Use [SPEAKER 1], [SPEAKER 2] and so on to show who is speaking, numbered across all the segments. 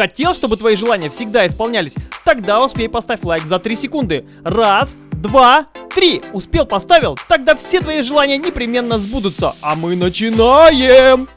[SPEAKER 1] Хотел, чтобы твои желания всегда исполнялись? Тогда успей поставь лайк за 3 секунды. Раз, два, три. Успел, поставил? Тогда все твои желания непременно сбудутся. А мы начинаем!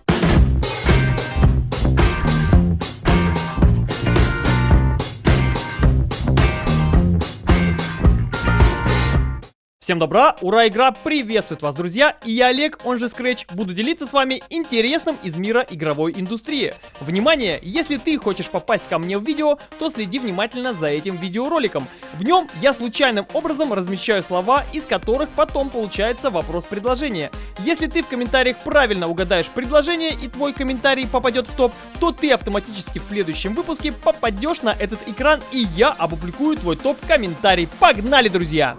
[SPEAKER 1] Всем добра, ура, игра приветствует вас, друзья, и я Олег, он же Scratch, буду делиться с вами интересным из мира игровой индустрии. Внимание, если ты хочешь попасть ко мне в видео, то следи внимательно за этим видеороликом. В нем я случайным образом размещаю слова, из которых потом получается вопрос-предложение. Если ты в комментариях правильно угадаешь предложение и твой комментарий попадет в топ, то ты автоматически в следующем выпуске попадешь на этот экран и я опубликую твой топ-комментарий. Погнали, друзья!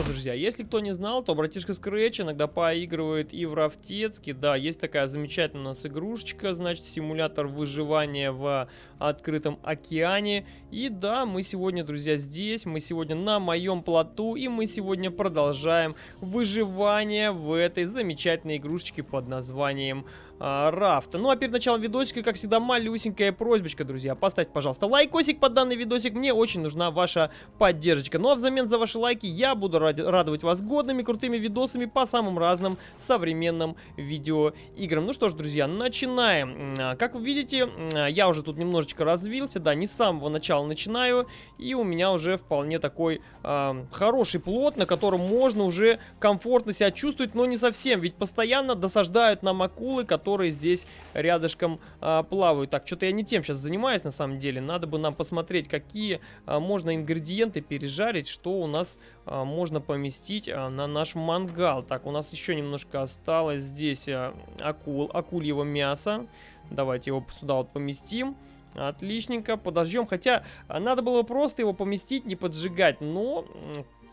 [SPEAKER 1] Что, друзья, если кто не знал, то братишка Scratch иногда поигрывает и в Рафтецке. Да, есть такая замечательная у нас игрушечка, значит, симулятор выживания в открытом океане. И да, мы сегодня, друзья, здесь, мы сегодня на моем плоту, и мы сегодня продолжаем выживание в этой замечательной игрушечке под названием а, рафта. Ну а перед началом видосика, как всегда, малюсенькая просьбочка, друзья. Поставьте, пожалуйста, лайкосик под данный видосик. Мне очень нужна ваша поддержка. Ну а взамен за ваши лайки я буду ради радовать вас годными, крутыми видосами по самым разным современным видеоиграм. Ну что ж, друзья, начинаем. А, как вы видите, а, я уже тут немножечко развился. Да, не с самого начала начинаю. И у меня уже вполне такой э, хороший плод, на котором можно уже комфортно себя чувствовать, но не совсем. Ведь постоянно досаждают нам акулы, которые которые здесь рядышком а, плавают. Так, что-то я не тем сейчас занимаюсь на самом деле. Надо бы нам посмотреть, какие а, можно ингредиенты пережарить, что у нас а, можно поместить а, на наш мангал. Так, у нас еще немножко осталось здесь а, акул, акульего мяса. Давайте его сюда вот поместим. Отличненько, подождем. Хотя надо было просто его поместить, не поджигать. Но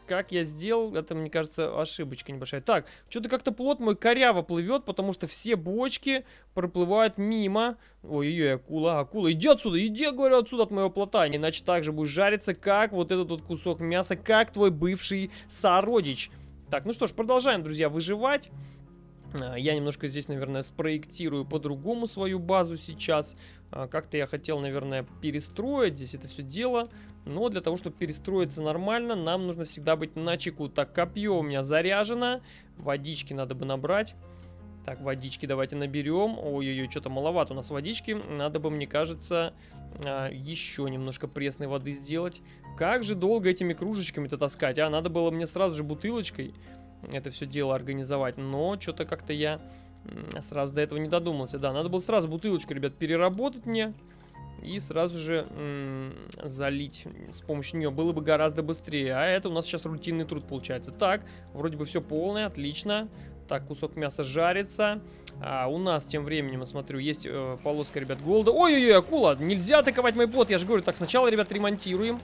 [SPEAKER 1] как я сделал, это, мне кажется, ошибочка небольшая. Так, что-то как-то плод мой коряво плывет, потому что все бочки проплывают мимо. Ой-ой-ой, акула, акула, иди отсюда, иди, говорю, отсюда от моего плота. Иначе так же будешь жариться, как вот этот вот кусок мяса, как твой бывший сородич. Так, ну что ж, продолжаем, друзья, выживать. А, я немножко здесь, наверное, спроектирую по-другому свою базу сейчас. А, как-то я хотел, наверное, перестроить здесь это все дело. Но для того, чтобы перестроиться нормально, нам нужно всегда быть на чеку. Так, копье у меня заряжено. Водички надо бы набрать. Так, водички давайте наберем. Ой-ой-ой, что-то маловато у нас водички. Надо бы, мне кажется, а, еще немножко пресной воды сделать. Как же долго этими кружечками-то таскать, а? Надо было мне сразу же бутылочкой это все дело организовать. Но что-то как-то я сразу до этого не додумался. Да, надо было сразу бутылочку, ребят, переработать мне и сразу же залить с помощью нее было бы гораздо быстрее. А это у нас сейчас рутинный труд получается. Так, вроде бы все полное, отлично. Так, кусок мяса жарится. А у нас тем временем, я смотрю, есть э, полоска, ребят, голода. Ой-ой-ой, акула, нельзя атаковать мой плод, я же говорю. Так, сначала, ребят, ремонтируем.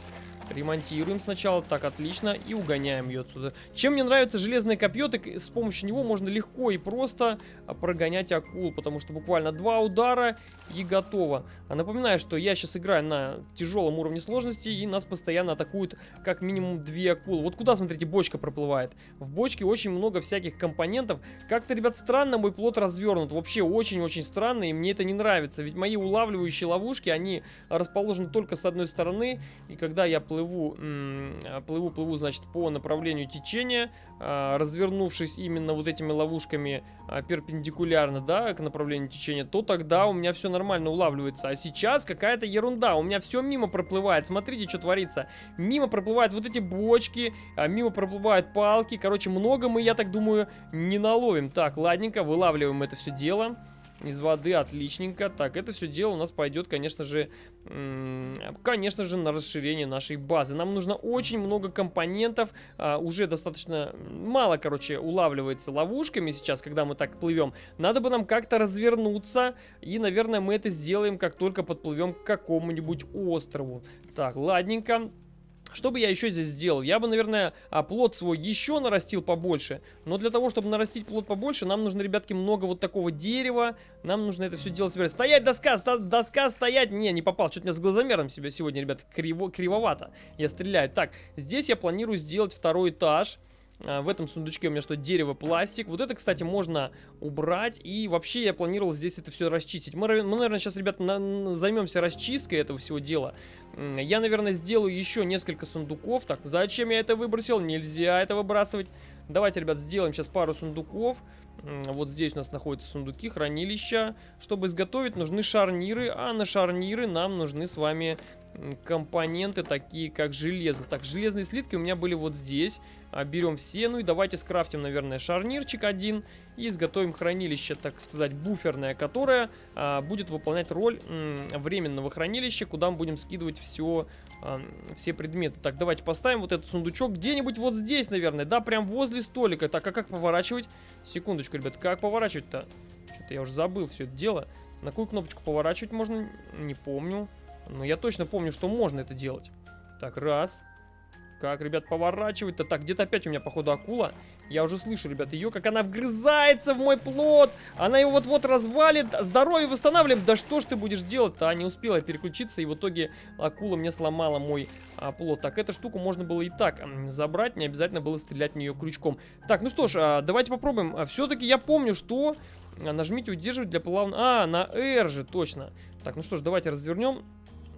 [SPEAKER 1] Ремонтируем сначала, так, отлично, и угоняем ее отсюда. Чем мне нравится железное копье, так с помощью него можно легко и просто а, прогонять акул, потому что буквально два удара и готово. А напоминаю, что я сейчас играю на тяжелом уровне сложности, и нас постоянно атакуют как минимум две акулы. Вот куда, смотрите, бочка проплывает. В бочке очень много всяких компонентов. Как-то, ребят, странно мой плод развернут. Вообще очень-очень странно, и мне это не нравится. Ведь мои улавливающие ловушки, они расположены только с одной стороны, и когда я плыву, плыву, плыву, значит, по направлению течения, а, развернувшись именно вот этими ловушками а, перпендикулярно, да, к направлению течения, то тогда у меня все нормально улавливается. А сейчас какая-то ерунда, у меня все мимо проплывает. Смотрите, что творится. Мимо проплывают вот эти бочки, а, мимо проплывают палки. Короче, много мы, я так думаю, не наловим. Так, ладненько, вылавливаем это все дело из воды, отличненько. Так, это все дело у нас пойдет, конечно же, конечно же, на расширение нашей базы. Нам нужно очень много компонентов, а, уже достаточно мало, короче, улавливается ловушками сейчас, когда мы так плывем. Надо бы нам как-то развернуться, и, наверное, мы это сделаем, как только подплывем к какому-нибудь острову. Так, ладненько. Что бы я еще здесь сделал? Я бы, наверное, а, плод свой еще нарастил побольше. Но для того, чтобы нарастить плод побольше, нам нужно, ребятки, много вот такого дерева. Нам нужно это все делать собирать. Стоять, доска! Доска стоять! Не, не попал. Что-то меня с глазомером себя сегодня, ребят, криво, кривовато. Я стреляю. Так, здесь я планирую сделать второй этаж. В этом сундучке у меня что, дерево, пластик. Вот это, кстати, можно убрать. И вообще я планировал здесь это все расчистить. Мы, мы наверное, сейчас, ребята, на, займемся расчисткой этого всего дела. Я, наверное, сделаю еще несколько сундуков. Так, зачем я это выбросил? Нельзя это выбрасывать. Давайте, ребят, сделаем сейчас пару сундуков. Вот здесь у нас находятся сундуки, хранилища. Чтобы изготовить, нужны шарниры, а на шарниры нам нужны с вами компоненты, такие как железо. Так, железные слитки у меня были вот здесь. А, берем все, ну и давайте скрафтим, наверное, шарнирчик один. И изготовим хранилище, так сказать, буферное, которое а, будет выполнять роль временного хранилища, куда мы будем скидывать все, а, все предметы. Так, давайте поставим вот этот сундучок где-нибудь вот здесь, наверное. Да, прям возле столика. Так, а как поворачивать? Секундочку, ребят, как поворачивать-то? Что-то я уже забыл все это дело. На какую кнопочку поворачивать можно? Не помню. Но я точно помню, что можно это делать. Так, раз. Как, ребят, поворачивать-то? Так, где-то опять у меня, походу, акула. Я уже слышу, ребят, ее, как она вгрызается в мой плод. Она его вот-вот развалит. Здоровье восстанавливаем. Да что ж ты будешь делать-то? А, не успела переключиться, и в итоге акула мне сломала мой а, плод. Так, эту штуку можно было и так забрать. Не обязательно было стрелять в нее крючком. Так, ну что ж, а, давайте попробуем. А, Все-таки я помню, что... А, нажмите удерживать для плавного... А, на R же, точно. Так, ну что ж, давайте развернем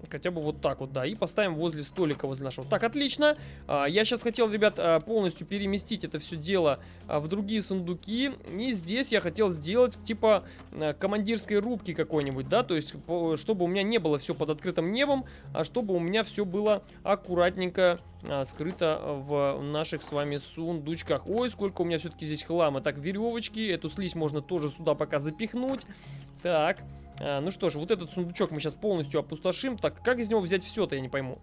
[SPEAKER 1] Хотя бы вот так вот, да. И поставим возле столика, возле нашего. Так, отлично. А, я сейчас хотел, ребят, а, полностью переместить это все дело а, в другие сундуки. И здесь я хотел сделать, типа, командирской рубки какой-нибудь, да. То есть, чтобы у меня не было все под открытым небом, а чтобы у меня все было аккуратненько скрыто в наших с вами сундучках. Ой, сколько у меня все-таки здесь хлама. Так, веревочки. Эту слизь можно тоже сюда пока запихнуть. Так. А, ну что ж, вот этот сундучок мы сейчас полностью опустошим. Так, как из него взять все-то, я не пойму.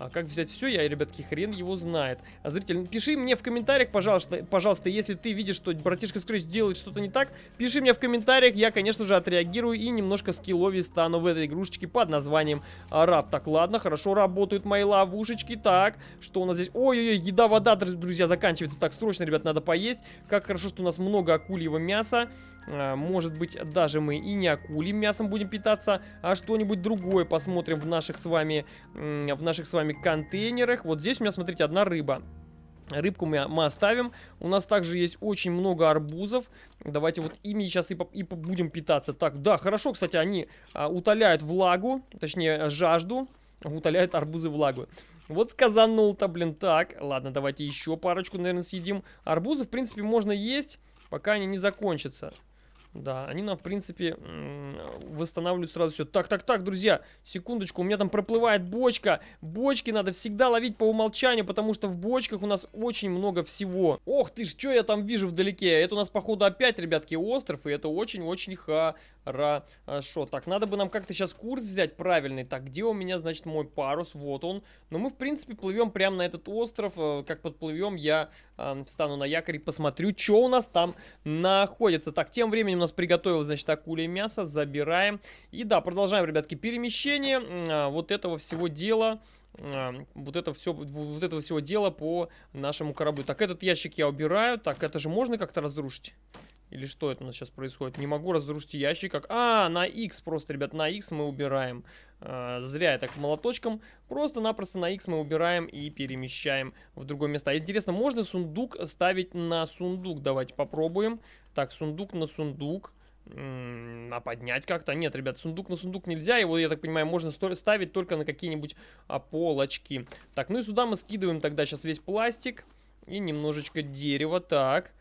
[SPEAKER 1] А как взять все, я, ребятки, хрен его знает. А зритель, пиши мне в комментариях, пожалуйста, пожалуйста, если ты видишь, что братишка Scratch делает что-то не так, пиши мне в комментариях, я, конечно же, отреагирую и немножко скилловее стану в этой игрушечке под названием Раб. Так, ладно, хорошо работают мои ловушечки. Так, что у нас здесь? Ой-ой-ой, еда, вода, друзья, заканчивается. Так, срочно, ребят, надо поесть. Как хорошо, что у нас много акульего мяса. А, может быть, даже мы и не акулим мясом будем питаться, а что-нибудь другое посмотрим в наших с вами, в наших с вами контейнерах. Вот здесь у меня, смотрите, одна рыба. Рыбку мы, мы оставим. У нас также есть очень много арбузов. Давайте вот ими сейчас и, и будем питаться. Так, да, хорошо, кстати, они а, утоляют влагу, точнее, жажду. Утоляют арбузы влагу. Вот сказанул-то, блин. Так, ладно, давайте еще парочку, наверное, съедим. Арбузы, в принципе, можно есть, пока они не закончатся. Да, они нам, в принципе, восстанавливают сразу все. Так, так, так, друзья, секундочку, у меня там проплывает бочка. Бочки надо всегда ловить по умолчанию, потому что в бочках у нас очень много всего. Ох ты ж, что я там вижу вдалеке? Это у нас, походу, опять, ребятки, остров, и это очень-очень хорошо. Так, надо бы нам как-то сейчас курс взять правильный. Так, где у меня, значит, мой парус? Вот он. Но мы, в принципе, плывем прямо на этот остров. Э, как подплывем, я встану на якорь и посмотрю, что у нас там находится. Так, тем временем у нас приготовил, значит, акуле мясо. Забираем. И да, продолжаем, ребятки, перемещение а, вот этого всего дела а, вот это все вот этого всего дела по нашему кораблю так этот ящик я убираю так это же можно как-то разрушить или что это у нас сейчас происходит? Не могу разрушить ящик. Как... А, на X просто, ребят, на X мы убираем. А, зря я так молоточком. Просто-напросто на X мы убираем и перемещаем в другое место. А интересно, можно сундук ставить на сундук? Давайте попробуем. Так, сундук на сундук. А поднять как-то? Нет, ребят, сундук на сундук нельзя. Его, я так понимаю, можно ставить только на какие-нибудь а, полочки. Так, ну и сюда мы скидываем тогда сейчас весь пластик. И немножечко дерева. Так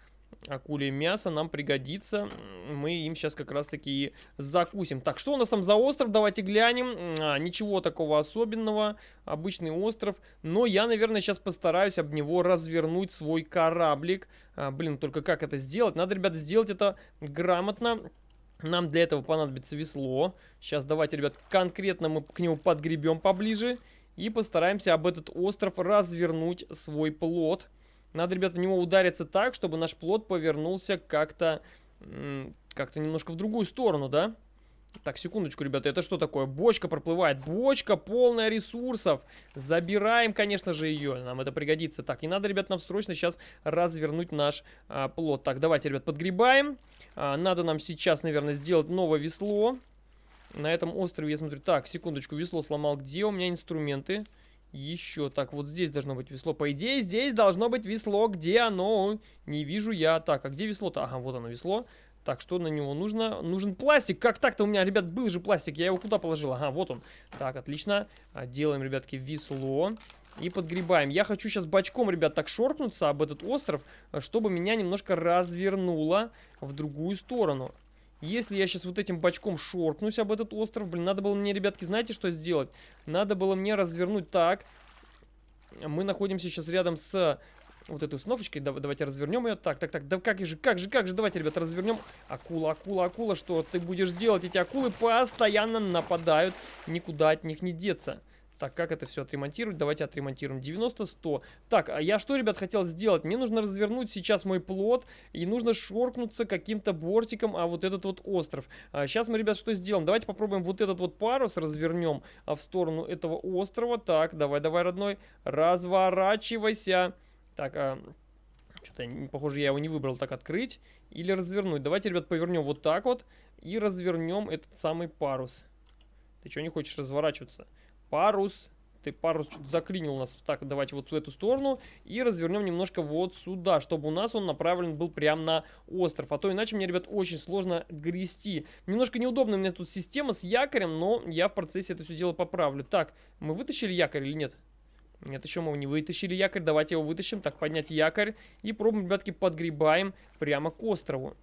[SPEAKER 1] акуле мясо нам пригодится. Мы им сейчас как раз таки закусим. Так, что у нас там за остров? Давайте глянем. А, ничего такого особенного. Обычный остров. Но я, наверное, сейчас постараюсь об него развернуть свой кораблик. А, блин, только как это сделать? Надо, ребята, сделать это грамотно. Нам для этого понадобится весло. Сейчас давайте, ребят, конкретно мы к нему подгребем поближе. И постараемся об этот остров развернуть свой плод. Надо, ребят, в него удариться так, чтобы наш плод повернулся как-то как-то немножко в другую сторону, да? Так, секундочку, ребята, это что такое? Бочка проплывает. Бочка полная ресурсов. Забираем, конечно же, ее. Нам это пригодится. Так, и надо, ребят, нам срочно сейчас развернуть наш а, плод. Так, давайте, ребят, подгребаем. А, надо нам сейчас, наверное, сделать новое весло. На этом острове, я смотрю... Так, секундочку, весло сломал. Где у меня инструменты? Еще. Так, вот здесь должно быть весло. По идее, здесь должно быть весло. Где оно? Не вижу я. Так, а где весло-то? Ага, вот оно весло. Так, что на него нужно? Нужен пластик. Как так-то у меня, ребят, был же пластик. Я его куда положил? Ага, вот он. Так, отлично. А, делаем, ребятки, весло. И подгребаем. Я хочу сейчас бочком, ребят, так шоркнуться об этот остров, чтобы меня немножко развернуло в другую сторону. Если я сейчас вот этим бочком шоркнусь об этот остров, блин, надо было мне, ребятки, знаете, что сделать? Надо было мне развернуть так. Мы находимся сейчас рядом с вот этой установочкой. Давайте развернем ее. Так, так, так, да как же, как же, как же, давайте, ребята, развернем. Акула, акула, акула, что ты будешь делать? Эти акулы постоянно нападают, никуда от них не деться. Так, как это все отремонтировать? Давайте отремонтируем. 90-100. Так, а я что, ребят, хотел сделать? Мне нужно развернуть сейчас мой плод, и нужно шоркнуться каким-то бортиком, а вот этот вот остров. А, сейчас мы, ребят, что сделаем? Давайте попробуем вот этот вот парус развернем а, в сторону этого острова. Так, давай, давай, родной, разворачивайся. Так, а... Что-то, похоже, я его не выбрал. Так, открыть или развернуть. Давайте, ребят, повернем вот так вот и развернем этот самый парус. Ты что не хочешь разворачиваться? Парус. Ты парус что-то заклинил нас. Так, давайте вот в эту сторону. И развернем немножко вот сюда, чтобы у нас он направлен был прямо на остров. А то иначе мне, ребят, очень сложно грести. Немножко неудобно у меня тут система с якорем, но я в процессе это все дело поправлю. Так, мы вытащили якорь или нет? Нет, еще мы не вытащили якорь. Давайте его вытащим. Так, поднять якорь. И пробуем, ребятки, подгребаем прямо к острову.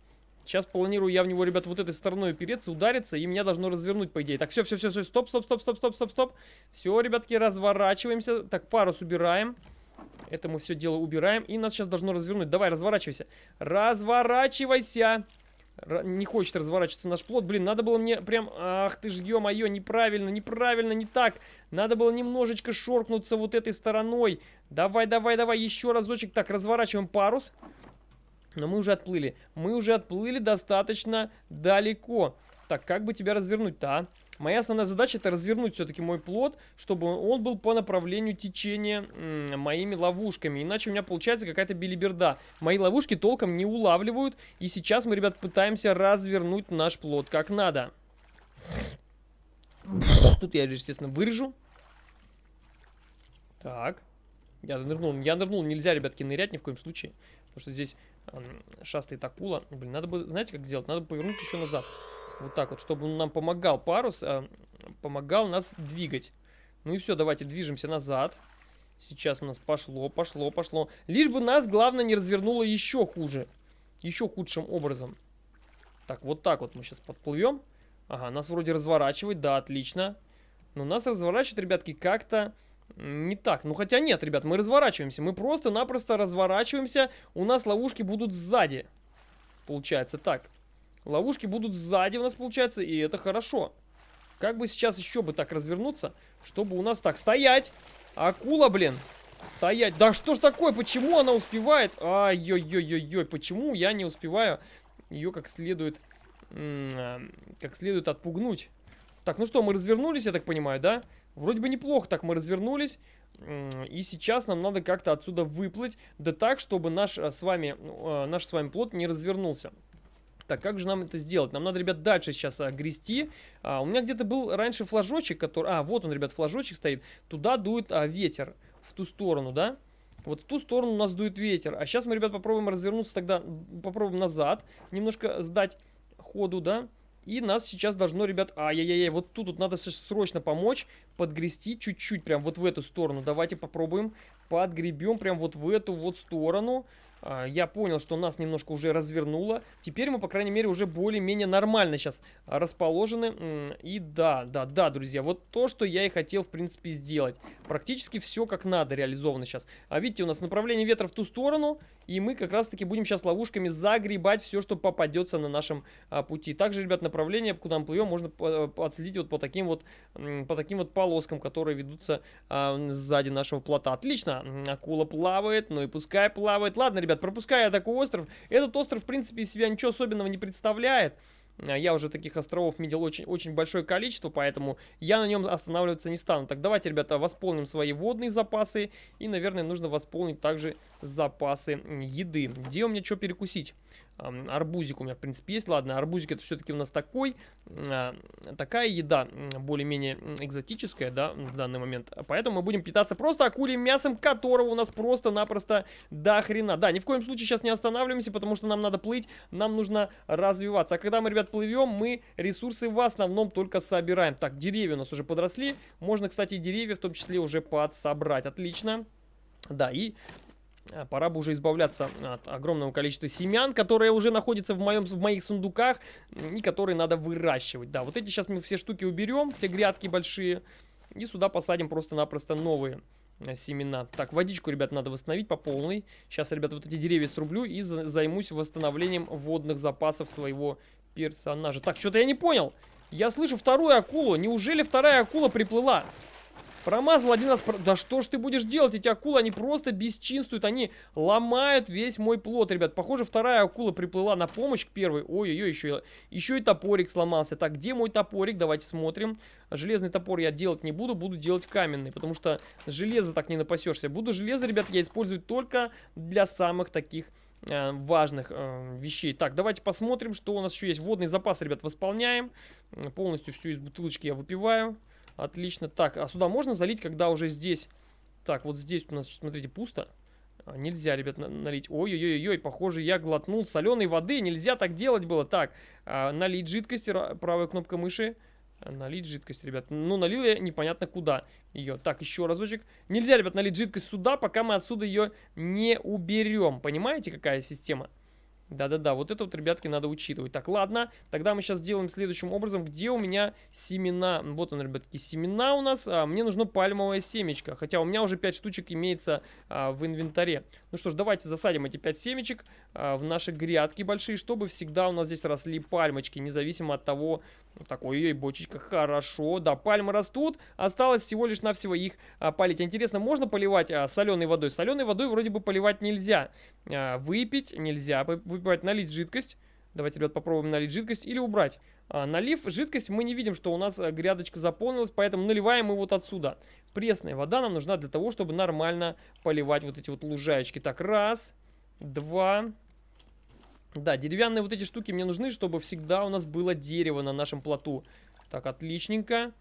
[SPEAKER 1] Сейчас планирую я в него, ребят, вот этой стороной упереться, удариться, и меня должно развернуть, по идее. Так, все, все, все, все, стоп, стоп, стоп, стоп, стоп, стоп, стоп. Все, ребятки, разворачиваемся. Так, парус убираем. Это мы все дело убираем, и нас сейчас должно развернуть. Давай, разворачивайся. Разворачивайся. Р не хочет разворачиваться наш плод. Блин, надо было мне прям... Ах ты ж, ё-моё, неправильно, неправильно, не так. Надо было немножечко шоркнуться вот этой стороной. Давай, давай, давай, еще разочек. Так, разворачиваем парус. Но мы уже отплыли. Мы уже отплыли достаточно далеко. Так, как бы тебя развернуть-то, а? Моя основная задача это развернуть все-таки мой плод, чтобы он был по направлению течения моими ловушками. Иначе у меня получается какая-то билиберда. Мои ловушки толком не улавливают. И сейчас мы, ребят, пытаемся развернуть наш плод как надо. Тут я, естественно, вырежу. Так. Я нырнул. Я нырнул. Нельзя, ребятки, нырять ни в коем случае. Потому что здесь шастает акула. Блин, надо бы, знаете, как сделать? Надо повернуть еще назад. Вот так вот, чтобы он нам помогал парус, а, помогал нас двигать. Ну и все, давайте движемся назад. Сейчас у нас пошло, пошло, пошло. Лишь бы нас, главное, не развернуло еще хуже. Еще худшим образом. Так, вот так вот мы сейчас подплывем. Ага, нас вроде разворачивает, да, отлично. Но нас разворачивает, ребятки, как-то не так. Ну, хотя нет, ребят, мы разворачиваемся. Мы просто-напросто разворачиваемся. У нас ловушки будут сзади. Получается так. Ловушки будут сзади у нас, получается, и это хорошо. Как бы сейчас еще бы так развернуться, чтобы у нас так стоять. Акула, блин. Стоять. Да что ж такое? Почему она успевает? Ай-ой-ой-ой-ой. Почему я не успеваю ее как следует, а, как следует отпугнуть? Так, ну что, мы развернулись, я так понимаю, да? Вроде бы неплохо так мы развернулись. И сейчас нам надо как-то отсюда выплыть. Да так, чтобы наш э, с вами, ну, э, наш с вами плод не развернулся. Так, как же нам это сделать? Нам надо, ребят, дальше сейчас а, грести. У меня где-то был раньше флажочек, который... А, вот он, ребят, флажочек стоит. Туда дует а, ветер. В ту сторону, да? Вот в ту сторону у нас дует ветер. А сейчас мы, ребят, попробуем развернуться тогда. Попробуем назад. Немножко сдать ходу, да? И нас сейчас должно, ребят, ай-яй-яй, вот тут вот надо срочно помочь, подгрести чуть-чуть прям вот в эту сторону. Давайте попробуем, подгребем прям вот в эту вот сторону. А, я понял, что нас немножко уже развернуло. Теперь мы, по крайней мере, уже более-менее нормально сейчас расположены. И да, да, да, друзья, вот то, что я и хотел, в принципе, сделать. Практически все как надо реализовано сейчас. А видите, у нас направление ветра в ту сторону, и мы как раз-таки будем сейчас ловушками загребать все, что попадется на нашем а, пути. Также, ребят, направление, куда мы плывем, можно отследить вот по таким вот, по таким вот полоскам, которые ведутся а, сзади нашего плота. Отлично, акула плавает, ну и пускай плавает. Ладно, ребят, ребят, пропуская такой остров. Этот остров, в принципе, из себя ничего особенного не представляет. А, я уже таких островов видел очень, очень большое количество, поэтому я на нем останавливаться не стану. Так, давайте, ребята, восполним свои водные запасы. И, наверное, нужно восполнить также запасы еды. Где у меня что перекусить? Арбузик у меня, в принципе, есть. Ладно, арбузик это все-таки у нас такой, а, такая еда, более-менее экзотическая, да, в данный момент. Поэтому мы будем питаться просто акульим мясом, которого у нас просто-напросто до хрена. Да, ни в коем случае сейчас не останавливаемся, потому что нам надо плыть, нам нужно развиваться. А когда мы, ребят, плывем, мы ресурсы в основном только собираем. Так, деревья у нас уже подросли. Можно, кстати, деревья в том числе уже подсобрать. Отлично. Да, и пора бы уже избавляться от огромного количества семян, которые уже находятся в, моем, в моих сундуках и которые надо выращивать. Да, вот эти сейчас мы все штуки уберем, все грядки большие, и сюда посадим просто-напросто новые э, семена. Так, водичку, ребят, надо восстановить по полной. Сейчас, ребят, вот эти деревья срублю и займусь восстановлением водных запасов своего персонажа. Так, что-то я не понял. Я слышу вторую акулу. Неужели вторая акула приплыла? Промазал один раз. Да что ж ты будешь делать? Эти акулы, они просто бесчинствуют. Они ломают весь мой плод, ребят. Похоже, вторая акула приплыла на помощь к первой. Ой-ой-ой, еще, еще и топорик сломался. Так, где мой топорик? Давайте смотрим. Железный топор я делать не буду, буду делать каменный. Потому что железо так не напасешься. Буду железо, ребят, я использовать только для самых таких э, важных э, вещей. Так, давайте посмотрим, что у нас еще есть. Водный запас, ребят, восполняем. Полностью всю из бутылочки я выпиваю. Отлично. Так, а сюда можно залить, когда уже здесь... Так, вот здесь у нас, смотрите, пусто. А, нельзя, ребят, налить. Ой-ой-ой-ой, похоже, я глотнул соленой воды. Нельзя так делать было. Так, а, налить жидкость, правая кнопка мыши. Налить жидкость, ребят. Ну, налил я непонятно куда ее. Так, еще разочек. Нельзя, ребят, налить жидкость сюда, пока мы отсюда ее не уберем. Понимаете, какая система? Да-да-да, вот это вот, ребятки, надо учитывать. Так, ладно, тогда мы сейчас сделаем следующим образом. Где у меня семена? Вот он, ребятки, семена у нас. А, мне нужно пальмовое семечко. Хотя у меня уже 5 штучек имеется а, в инвентаре. Ну что ж, давайте засадим эти 5 семечек а, в наши грядки большие, чтобы всегда у нас здесь росли пальмочки, независимо от того... Ну, такой, ой, бочечка, хорошо. Да, пальмы растут. Осталось всего лишь навсего их а, полить. Интересно, можно поливать а, соленой водой? Соленой водой вроде бы поливать нельзя. А, выпить нельзя. Выпивать, налить жидкость. Давайте, ребят, попробуем налить жидкость или убрать. А, налив жидкость, мы не видим, что у нас э, грядочка заполнилась, поэтому наливаем мы вот отсюда. Пресная вода нам нужна для того, чтобы нормально поливать вот эти вот лужаечки. Так, раз, два... Да, деревянные вот эти штуки мне нужны, чтобы всегда у нас было дерево на нашем плоту. Так, отличненько.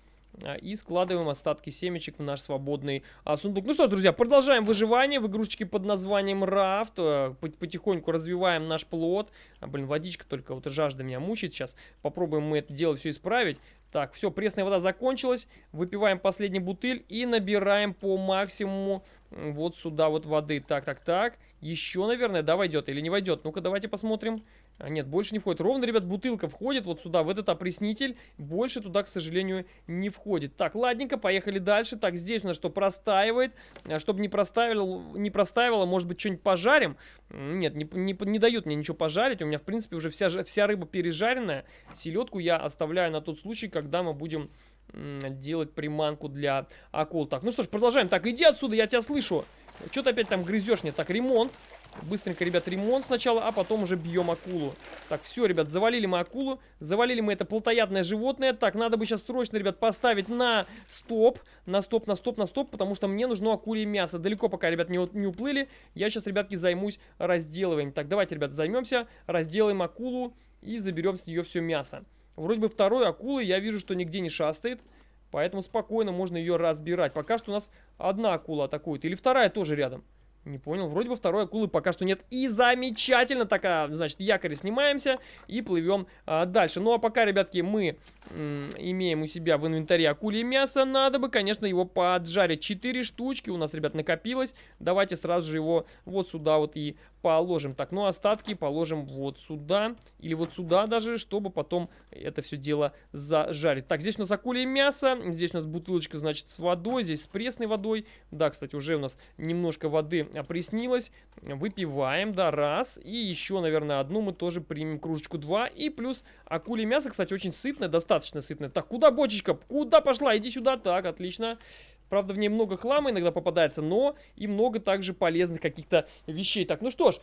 [SPEAKER 1] А, и складываем остатки семечек в наш свободный а, сундук. Ну что ж, друзья, продолжаем выживание в игрушечке под названием Рафт. А, потихоньку развиваем наш плод. А, блин, водичка только вот жажда меня мучает сейчас. Попробуем мы это дело все исправить. Так, все, пресная вода закончилась. Выпиваем последний бутыль и набираем по максимуму вот сюда вот воды. Так, так, так. Еще, наверное, да, войдет или не войдет. Ну-ка, давайте посмотрим. А нет, больше не входит. Ровно, ребят, бутылка входит вот сюда, в этот опреснитель. Больше туда, к сожалению, не входит. Так, ладненько, поехали дальше. Так, здесь у нас что, простаивает. А, чтобы не простаивало, не простаивало может быть, что-нибудь пожарим? Нет, не, не, не дают мне ничего пожарить. У меня, в принципе, уже вся, вся рыба пережаренная. Селедку я оставляю на тот случай, когда мы будем делать приманку для акул. Так, ну что ж, продолжаем. Так, иди отсюда, я тебя слышу. Что ты опять там грызешь? Нет, так, ремонт. Быстренько, ребят, ремонт сначала, а потом уже бьем акулу. Так, все, ребят, завалили мы акулу. Завалили мы это плотоядное животное. Так, надо бы сейчас срочно, ребят, поставить на стоп. На стоп, на стоп, на стоп, потому что мне нужно акулье мясо. Далеко пока, ребят, не, не уплыли. Я сейчас, ребятки, займусь разделыванием. Так, давайте, ребят, займемся. Разделаем акулу и заберем с нее все мясо. Вроде бы второй акулы я вижу, что нигде не шастает. Поэтому спокойно можно ее разбирать. Пока что у нас одна акула атакует. Или вторая тоже рядом. Не понял. Вроде бы второй акулы пока что нет. И замечательно. такая, значит, якорь снимаемся и плывем а, дальше. Ну, а пока, ребятки, мы имеем у себя в инвентаре акулье мясо, надо бы, конечно, его поджарить. Четыре штучки у нас, ребят, накопилось. Давайте сразу же его вот сюда вот и положим. Так, ну остатки положим вот сюда. Или вот сюда даже, чтобы потом это все дело зажарить. Так, здесь у нас акулье мясо. Здесь у нас бутылочка, значит, с водой. Здесь с пресной водой. Да, кстати, уже у нас немножко воды опреснилось. Выпиваем, да, раз. И еще, наверное, одну мы тоже примем кружечку два. И плюс акулье мясо, кстати, очень сытное, достаточно сытное. Так, куда бочечка? Куда пошла? Иди сюда. Так, отлично. Правда, в ней много хлама иногда попадается, но и много также полезных каких-то вещей. Так, ну что ж,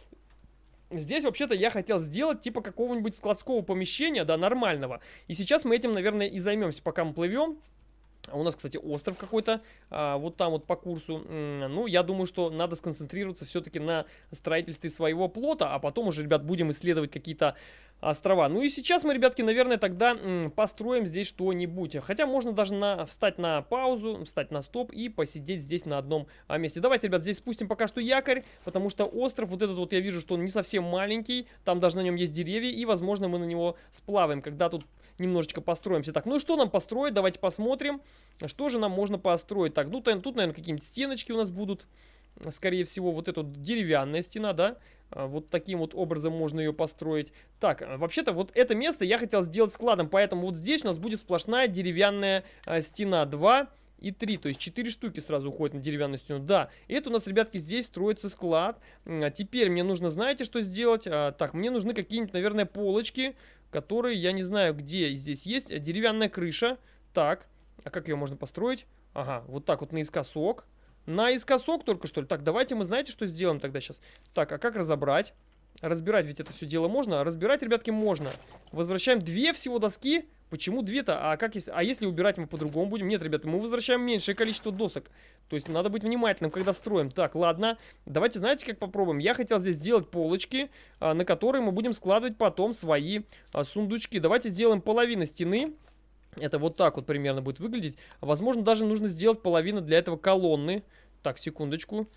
[SPEAKER 1] Здесь вообще-то я хотел сделать типа какого-нибудь складского помещения, да, нормального. И сейчас мы этим, наверное, и займемся, пока мы плывем. У нас, кстати, остров какой-то, а, вот там вот по курсу. Ну, я думаю, что надо сконцентрироваться все-таки на строительстве своего плота, а потом уже, ребят, будем исследовать какие-то острова. Ну и сейчас мы, ребятки, наверное, тогда построим здесь что-нибудь. Хотя можно даже на, встать на паузу, встать на стоп и посидеть здесь на одном а, месте. Давайте, ребят, здесь спустим пока что якорь, потому что остров, вот этот вот я вижу, что он не совсем маленький. Там даже на нем есть деревья, и, возможно, мы на него сплаваем, когда тут немножечко построимся. Так, ну и что нам построить? Давайте посмотрим, что же нам можно построить. Так, ну тут, наверное, какие-нибудь стеночки у нас будут. Скорее всего, вот эта деревянная стена, да? А, вот таким вот образом можно ее построить. Так, а, вообще-то вот это место я хотел сделать складом, поэтому вот здесь у нас будет сплошная деревянная а, стена 2 и 3, то есть 4 штуки сразу уходят на деревянную стену. Да, и это у нас, ребятки, здесь строится склад. Теперь мне нужно, знаете, что сделать? Так, мне нужны какие-нибудь, наверное, полочки, которые, я не знаю, где здесь есть. Деревянная крыша. Так, а как ее можно построить? Ага, вот так вот наискосок. Наискосок только что ли? Так, давайте мы, знаете, что сделаем тогда сейчас? Так, а как разобрать? Разбирать ведь это все дело можно? Разбирать, ребятки, можно. Возвращаем две всего доски. Почему две-то? А как если... А если убирать мы по-другому будем? Нет, ребята, мы возвращаем меньшее количество досок. То есть надо быть внимательным, когда строим. Так, ладно. Давайте, знаете, как попробуем? Я хотел здесь сделать полочки, а, на которые мы будем складывать потом свои а, сундучки. Давайте сделаем половину стены. Это вот так вот примерно будет выглядеть. Возможно, даже нужно сделать половину для этого колонны. Так, секундочку.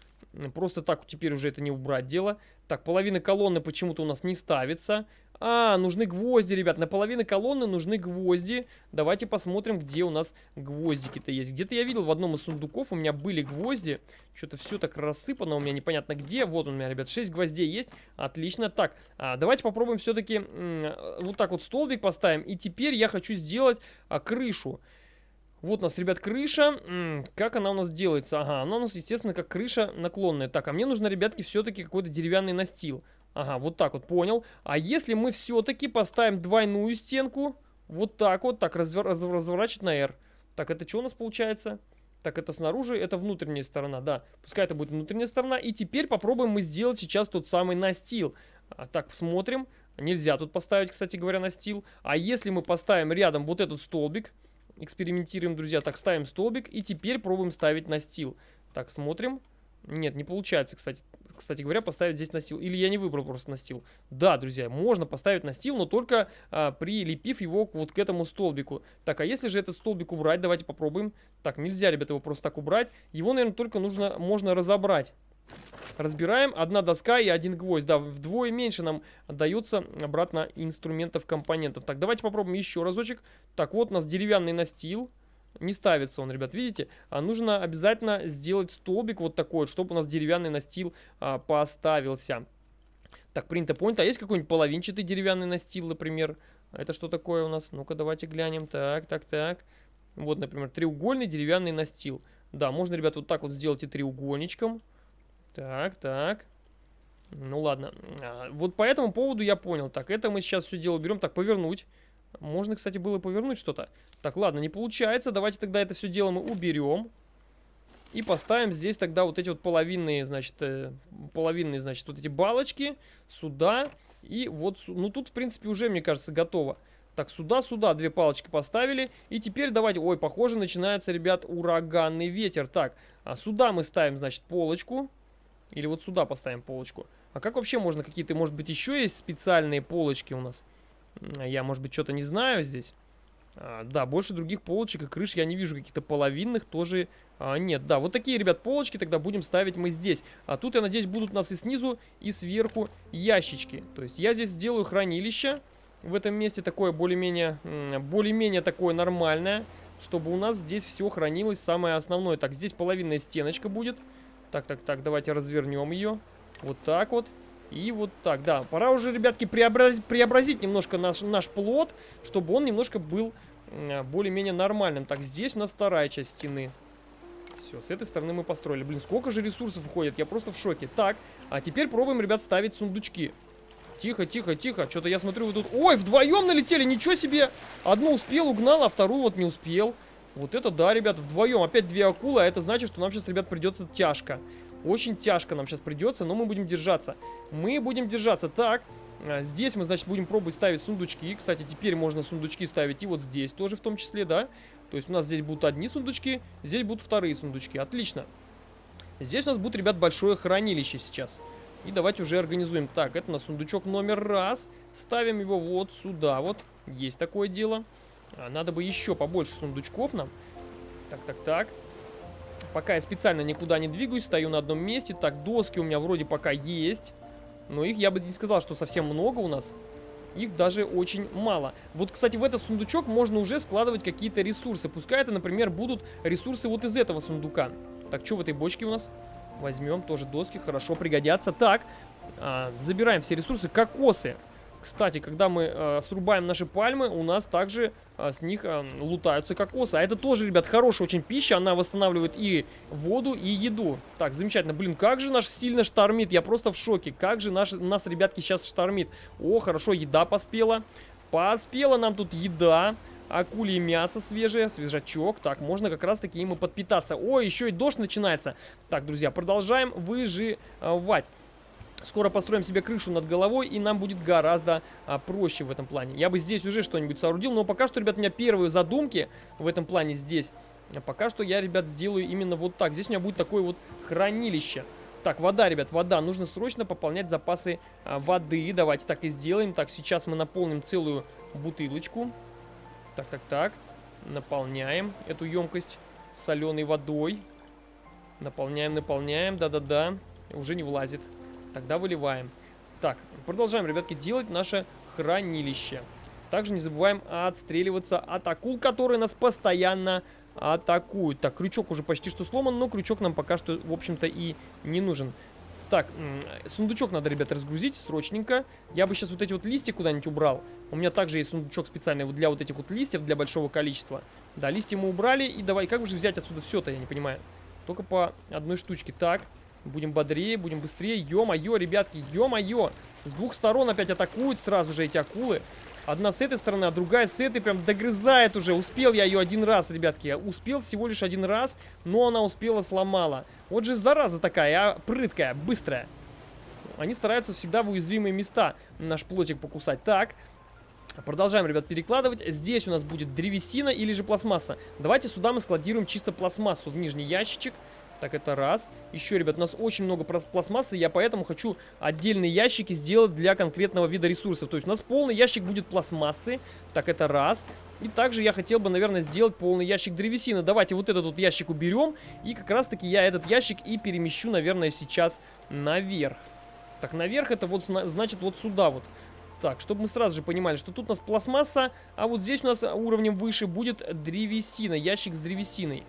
[SPEAKER 1] Просто так теперь уже это не убрать дело. Так, половина колонны почему-то у нас не ставится. А, нужны гвозди, ребят. На половину колонны нужны гвозди. Давайте посмотрим, где у нас гвоздики-то есть. Где-то я видел в одном из сундуков у меня были гвозди. Что-то все так рассыпано у меня непонятно где. Вот у меня, ребят, 6 гвоздей есть. Отлично. Так, а, давайте попробуем все-таки вот так вот столбик поставим. И теперь я хочу сделать а, крышу. Вот у нас, ребят, крыша. Как она у нас делается? Ага, она у нас, естественно, как крыша наклонная. Так, а мне нужно, ребятки, все-таки какой-то деревянный настил. Ага, вот так вот, понял. А если мы все-таки поставим двойную стенку, вот так вот, так, развер раз разворачивать на R. Так, это что у нас получается? Так, это снаружи, это внутренняя сторона, да. Пускай это будет внутренняя сторона. И теперь попробуем мы сделать сейчас тот самый настил. А, так, смотрим. Нельзя тут поставить, кстати говоря, настил. А если мы поставим рядом вот этот столбик, экспериментируем, друзья. Так, ставим столбик и теперь пробуем ставить настил. Так, смотрим. Нет, не получается, кстати кстати говоря, поставить здесь настил. Или я не выбрал просто настил. Да, друзья, можно поставить настил, но только а, прилепив его вот к этому столбику. Так, а если же этот столбик убрать, давайте попробуем. Так, нельзя, ребята, его просто так убрать. Его, наверное, только нужно, можно разобрать. Разбираем. Одна доска и один гвоздь. Да, вдвое меньше нам дается обратно инструментов, компонентов. Так, давайте попробуем еще разочек. Так, вот у нас деревянный настил. Не ставится он, ребят, видите? А нужно обязательно сделать столбик вот такой, чтобы у нас деревянный настил а, поставился. Так, принято, понято. А есть какой-нибудь половинчатый деревянный настил, например? Это что такое у нас? Ну-ка, давайте глянем. Так, так, так. Вот, например, треугольный деревянный настил. Да, можно, ребят, вот так вот сделать и треугольничком. Так, так. Ну ладно. А, вот по этому поводу я понял. Так, это мы сейчас все дело берем. Так, повернуть. Можно, кстати, было повернуть что-то. Так, ладно, не получается. Давайте тогда это все дело мы уберем. И поставим здесь тогда вот эти вот половинные, значит, э, половинные, значит, вот эти балочки сюда. И вот, ну тут, в принципе, уже, мне кажется, готово. Так, сюда-сюда две палочки поставили. И теперь давайте... Ой, похоже, начинается, ребят, ураганный ветер. Так, а сюда мы ставим, значит, полочку. Или вот сюда поставим полочку. А как вообще можно какие-то, может быть, еще есть специальные полочки у нас? Я, может быть, что-то не знаю здесь. А, да, больше других полочек и крыш я не вижу. Каких-то половинных тоже а, нет. Да, вот такие, ребят, полочки тогда будем ставить мы здесь. А тут, я надеюсь, будут у нас и снизу, и сверху ящички. То есть я здесь сделаю хранилище в этом месте. Такое более-менее, более-менее такое нормальное. Чтобы у нас здесь все хранилось самое основное. Так, здесь половинная стеночка будет. Так, так, так, давайте развернем ее. Вот так вот. И вот так, да. Пора уже, ребятки, преобразить, преобразить немножко наш, наш плод, чтобы он немножко был э, более-менее нормальным. Так, здесь у нас вторая часть стены. Все, с этой стороны мы построили. Блин, сколько же ресурсов уходит, я просто в шоке. Так, а теперь пробуем, ребят, ставить сундучки. Тихо, тихо, тихо. Что-то я смотрю, вы тут... Ой, вдвоем налетели, ничего себе! Одну успел, угнал, а вторую вот не успел. Вот это да, ребят, вдвоем. Опять две акулы, а это значит, что нам сейчас, ребят, придется тяжко. Очень тяжко нам сейчас придется, но мы будем держаться. Мы будем держаться. Так, А, здесь мы, значит, будем пробовать ставить сундучки. Кстати, теперь можно сундучки ставить и вот здесь тоже в том числе, да. То есть у нас здесь будут одни сундучки, здесь будут вторые сундучки. Отлично. Здесь у нас будет, ребят, большое хранилище сейчас. И давайте уже организуем. Так, это у нас сундучок номер раз. Ставим его вот сюда вот. Есть такое дело. А, надо бы еще побольше сундучков нам. Так, так, так. Пока я специально никуда не двигаюсь, стою на одном месте. Так, доски у меня вроде пока есть. Но их я бы не сказал, что совсем много у нас. Их даже очень мало. Вот, кстати, в этот сундучок можно уже складывать какие-то ресурсы. Пускай это, например, будут ресурсы вот из этого сундука. Так, что в этой бочке у нас? Возьмем тоже доски, хорошо пригодятся. Так, а, забираем все ресурсы. Кокосы. Кстати, когда мы э, срубаем наши пальмы, у нас также э, с них э, лутаются кокосы. А это тоже, ребят, хорошая очень пища. Она восстанавливает и воду, и еду. Так, замечательно. Блин, как же наш стильно штормит. Я просто в шоке. Как же наш, нас, ребятки, сейчас штормит. О, хорошо, еда поспела. Поспела нам тут еда. Акулье мясо свежее, свежачок. Так, можно как раз таки им и подпитаться. О, еще и дождь начинается. Так, друзья, продолжаем выживать. Скоро построим себе крышу над головой, и нам будет гораздо а, проще в этом плане. Я бы здесь уже что-нибудь соорудил, но пока что, ребят, у меня первые задумки в этом плане здесь. Пока что я, ребят, сделаю именно вот так. Здесь у меня будет такое вот хранилище. Так, вода, ребят, вода. Нужно срочно пополнять запасы а, воды. Давайте так и сделаем. Так, сейчас мы наполним целую бутылочку. Так, так, так. Наполняем эту емкость соленой водой. Наполняем, наполняем. Да-да-да. Уже не влазит. Тогда выливаем. Так, продолжаем, ребятки, делать наше хранилище. Также не забываем отстреливаться от акул, которые нас постоянно атакуют. Так, крючок уже почти что сломан, но крючок нам пока что, в общем-то, и не нужен. Так, сундучок надо, ребята, разгрузить срочненько. Я бы сейчас вот эти вот листья куда-нибудь убрал. У меня также есть сундучок специальный для вот этих вот листьев, для большого количества. Да, листья мы убрали. И давай, как же взять отсюда все-то, я не понимаю. Только по одной штучке. Так, Будем бодрее, будем быстрее. Ё-моё, ребятки, ё-моё. С двух сторон опять атакуют сразу же эти акулы. Одна с этой стороны, а другая с этой прям догрызает уже. Успел я ее один раз, ребятки. Успел всего лишь один раз, но она успела сломала. Вот же зараза такая, а прыткая, быстрая. Они стараются всегда в уязвимые места наш плотик покусать. Так, Продолжаем, ребят, перекладывать. Здесь у нас будет древесина или же пластмасса. Давайте сюда мы складируем чисто пластмассу в нижний ящичек. Так, это раз. Еще, ребят, у нас очень много пластмассы, я поэтому хочу отдельные ящики сделать для конкретного вида ресурсов. То есть у нас полный ящик будет пластмассы. Так, это раз. И также я хотел бы, наверное, сделать полный ящик древесины. Давайте вот этот вот ящик уберем. И как раз-таки я этот ящик и перемещу, наверное, сейчас наверх. Так, наверх это вот, значит, вот сюда вот. Так, чтобы мы сразу же понимали, что тут у нас пластмасса, а вот здесь у нас уровнем выше будет древесина, ящик с древесиной.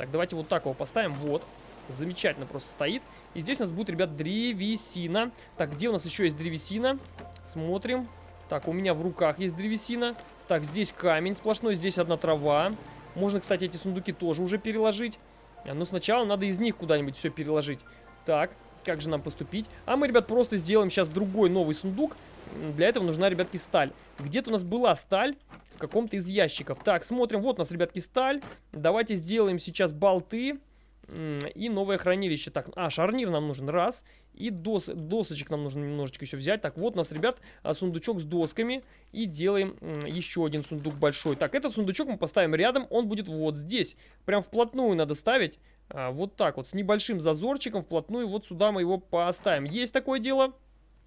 [SPEAKER 1] Так, давайте вот так его поставим. Вот. Замечательно просто стоит. И здесь у нас будет, ребят, древесина. Так, где у нас еще есть древесина? Смотрим. Так, у меня в руках есть древесина. Так, здесь камень сплошной, здесь одна трава. Можно, кстати, эти сундуки тоже уже переложить. А, но сначала надо из них куда-нибудь все переложить. Так, как же нам поступить? А мы, ребят, просто сделаем сейчас другой новый сундук. Для этого нужна, ребятки, сталь. Где-то у нас была сталь каком-то из ящиков. Так, смотрим. Вот у нас, ребятки, сталь. Давайте сделаем сейчас болты. И новое хранилище. Так, а, шарнир нам нужен. Раз. И дос, досочек нам нужно немножечко еще взять. Так, вот у нас, ребят, а, сундучок с досками. И делаем еще один сундук большой. Так, этот сундучок мы поставим рядом. Он будет вот здесь. Прям вплотную надо ставить. А, вот так вот, с небольшим зазорчиком вплотную. Вот сюда мы его поставим. Есть такое дело?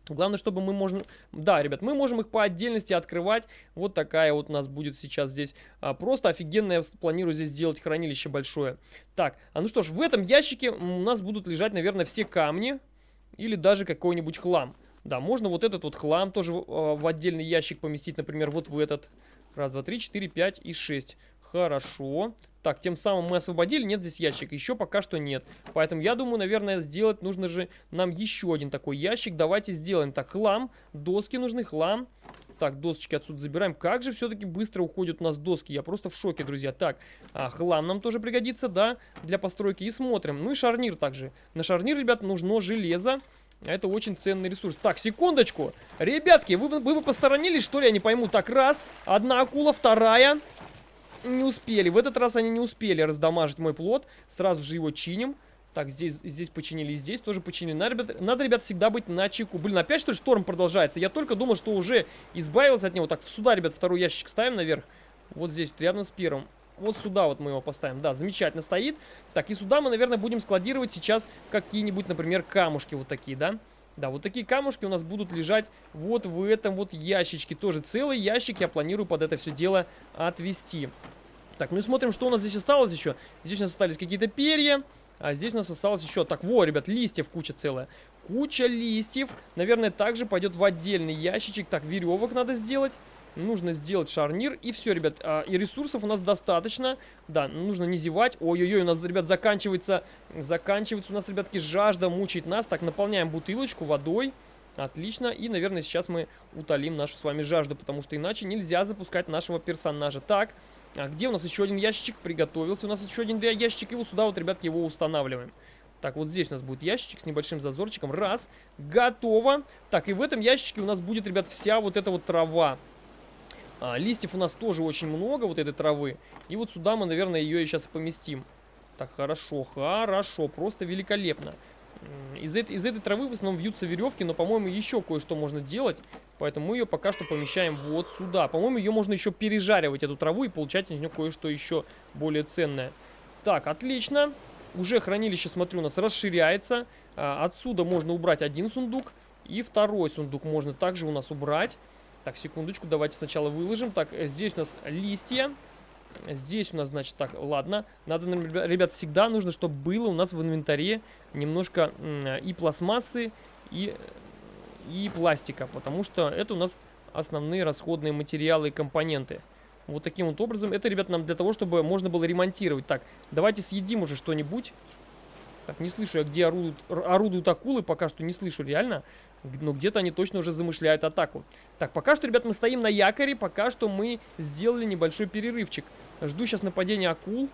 [SPEAKER 1] Главное, чтобы мы можем... Да, ребят, мы можем их по отдельности открывать. Вот такая вот у нас будет сейчас здесь. А, просто офигенно я планирую здесь сделать хранилище большое. Так, а ну что ж, в этом ящике у нас будут лежать, наверное, все камни. Или даже какой-нибудь хлам. Да, можно вот этот вот хлам тоже в, а, в отдельный ящик поместить, например, вот в этот. Раз, два, три, четыре, пять и шесть. Хорошо. Так, тем самым мы освободили. Нет здесь ящик. Еще пока что нет. Поэтому я думаю, наверное, сделать нужно же нам еще один такой ящик. Давайте сделаем. Так, хлам. Доски нужны, хлам. Так, досочки отсюда забираем. Как же все-таки быстро уходят у нас доски. Я просто в шоке, друзья. Так, а, хлам нам тоже пригодится, да, для постройки. И смотрим. Ну и шарнир также. На шарнир, ребят, нужно железо. Это очень ценный ресурс. Так, секундочку. Ребятки, вы, вы бы посторонились, что ли? Я не пойму. Так, раз. Одна акула, вторая не успели. В этот раз они не успели раздамажить мой плод. Сразу же его чиним. Так, здесь, здесь починили, здесь тоже починили. Надо, ребят, надо, ребят, всегда быть на чеку. Блин, опять что ли шторм продолжается? Я только думал, что уже избавился от него. Так, сюда, ребят, второй ящик ставим наверх. Вот здесь, вот, рядом с первым. Вот сюда вот мы его поставим. Да, замечательно стоит. Так, и сюда мы, наверное, будем складировать сейчас какие-нибудь, например, камушки вот такие, да? Да, вот такие камушки у нас будут лежать вот в этом вот ящичке. Тоже целый ящик я планирую под это все дело отвести. Так, ну и смотрим, что у нас здесь осталось еще. Здесь у нас остались какие-то перья. А здесь у нас осталось еще... Так, во, ребят, листьев куча целая. Куча листьев. Наверное, также пойдет в отдельный ящичек. Так, веревок надо сделать. Нужно сделать шарнир. И все, ребят. А, и ресурсов у нас достаточно. Да, нужно не зевать. Ой-ой-ой, у нас, ребят, заканчивается... Заканчивается у нас, ребятки, жажда мучает нас. Так, наполняем бутылочку водой. Отлично. И, наверное, сейчас мы утолим нашу с вами жажду. Потому что иначе нельзя запускать нашего персонажа. Так, а где у нас еще один ящичек? Приготовился. У нас еще один ящичек. И вот сюда вот, ребятки, его устанавливаем. Так, вот здесь у нас будет ящичек с небольшим зазорчиком. Раз. Готово. Так, и в этом ящичке у нас будет, ребят, вся вот эта вот трава. А, листьев у нас тоже очень много, вот этой травы. И вот сюда мы, наверное, ее и сейчас поместим. Так, хорошо, хорошо, просто великолепно. Из, этой, из этой травы в основном вьются веревки, но, по-моему, еще кое-что можно делать. Поэтому мы ее пока что помещаем вот сюда. По-моему, ее можно еще пережаривать, эту траву, и получать из нее кое-что еще более ценное. Так, отлично. Уже хранилище, смотрю, у нас расширяется. А, отсюда можно убрать один сундук. И второй сундук можно также у нас убрать. Так, секундочку, давайте сначала выложим. Так, э, здесь у нас листья. Здесь у нас, значит, так, ладно. Надо, ребят, всегда нужно, чтобы было у нас в инвентаре немножко и пластмассы, и, и пластика. Потому что это у нас основные расходные материалы и компоненты. Вот таким вот образом. Это, ребят, нам для того, чтобы можно было ремонтировать. Так, давайте съедим уже что-нибудь. Так, не слышу я, где орудуют, орудуют акулы, пока что не слышу реально. Но где-то они точно уже замышляют атаку. Так, пока что, ребят, мы стоим на якоре, пока что мы сделали небольшой перерывчик. Жду сейчас нападения акул,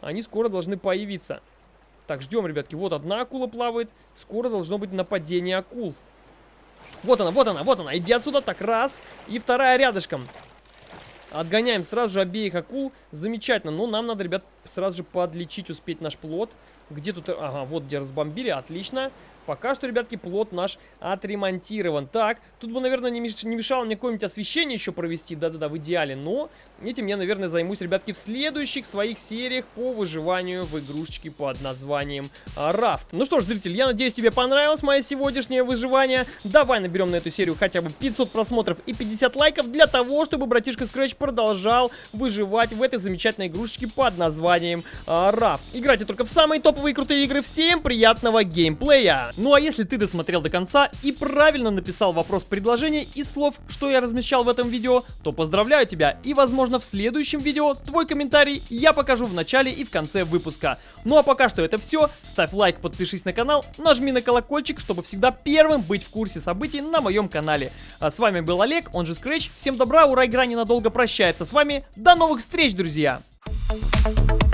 [SPEAKER 1] они скоро должны появиться. Так, ждем, ребятки, вот одна акула плавает, скоро должно быть нападение акул. Вот она, вот она, вот она, иди отсюда, так, раз, и вторая рядышком. Отгоняем сразу же обеих акул, замечательно, но нам надо, ребят, сразу же подлечить, успеть наш плод. Где тут... Ага, вот где разбомбили, отлично. Пока что, ребятки, плод наш отремонтирован. Так, тут бы, наверное, не, меш... не мешало мне какое-нибудь освещение еще провести. Да-да-да, в идеале. Но этим я, наверное, займусь, ребятки, в следующих своих сериях по выживанию в игрушечке под названием Рафт. Ну что ж, зритель, я надеюсь, тебе понравилось мое сегодняшнее выживание. Давай наберем на эту серию хотя бы 500 просмотров и 50 лайков для того, чтобы братишка Scratch продолжал выживать в этой замечательной игрушечке под названием Рафт. Играйте только в самые топовые крутые игры. Всем приятного геймплея! Ну а если ты досмотрел до конца и правильно написал вопрос предложения и слов, что я размещал в этом видео, то поздравляю тебя и возможно в следующем видео твой комментарий я покажу в начале и в конце выпуска. Ну а пока что это все, ставь лайк, подпишись на канал, нажми на колокольчик, чтобы всегда первым быть в курсе событий на моем канале. А с вами был Олег, он же Scratch, всем добра, ура, игра ненадолго прощается с вами, до новых встреч, друзья! Thank you.